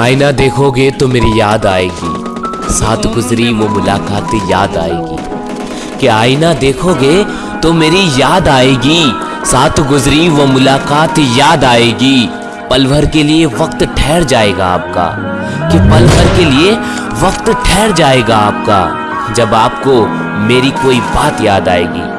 आईना देखोगे तो मेरी याद आएगी। साथ गुजरी वो मुलाकात याद आएगी। कि आईना देखोगे तो मेरी याद आएगी। साथ गुजरी वो मुलाकात याद आएगी। पल भर के लिए वक्त ठहर जाएगा आपका। कि पल भर के लिए वक्त ठहर जाएगा आपका। जब आपको मेरी कोई बात याद आएगी।